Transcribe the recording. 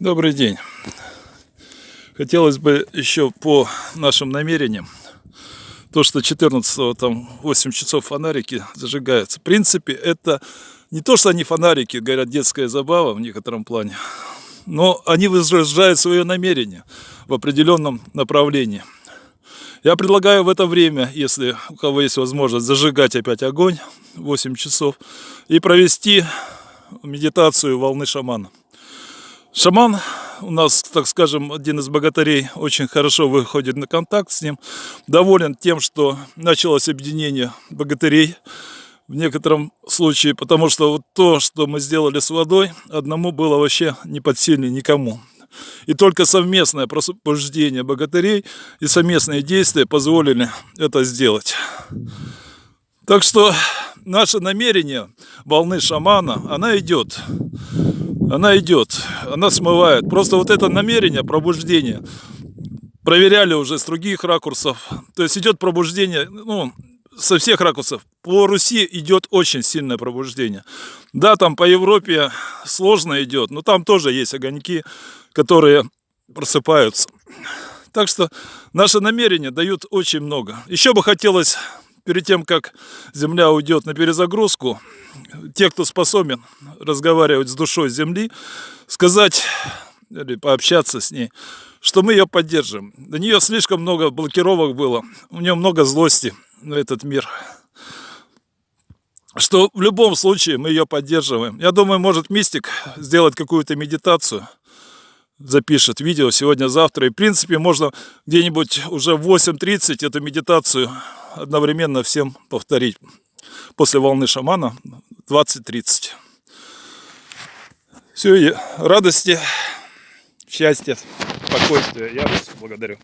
Добрый день. Хотелось бы еще по нашим намерениям, то, что 14 там 8 часов фонарики зажигаются. В принципе, это не то, что они фонарики, говорят, детская забава в некотором плане, но они выражают свое намерение в определенном направлении. Я предлагаю в это время, если у кого есть возможность, зажигать опять огонь 8 часов и провести медитацию волны шамана. Шаман у нас, так скажем, один из богатырей очень хорошо выходит на контакт с ним. Доволен тем, что началось объединение богатырей в некотором случае, потому что вот то, что мы сделали с водой, одному было вообще не под сильно никому. И только совместное пробуждение богатырей и совместные действия позволили это сделать. Так что наше намерение волны шамана, она идет она идет, она смывает. Просто вот это намерение, пробуждение, проверяли уже с других ракурсов. То есть идет пробуждение, ну, со всех ракурсов. По Руси идет очень сильное пробуждение. Да, там по Европе сложно идет, но там тоже есть огоньки, которые просыпаются. Так что наши намерения дают очень много. Еще бы хотелось перед тем, как Земля уйдет на перезагрузку, те, кто способен разговаривать с душой Земли, сказать или пообщаться с ней, что мы ее поддержим. До нее слишком много блокировок было, у нее много злости на этот мир. Что в любом случае мы ее поддерживаем. Я думаю, может мистик сделать какую-то медитацию, запишет видео сегодня-завтра. И в принципе можно где-нибудь уже в 8.30 эту медитацию одновременно всем повторить. После волны шамана 20-30. Все, радости, счастья, спокойствия. Я вас благодарю.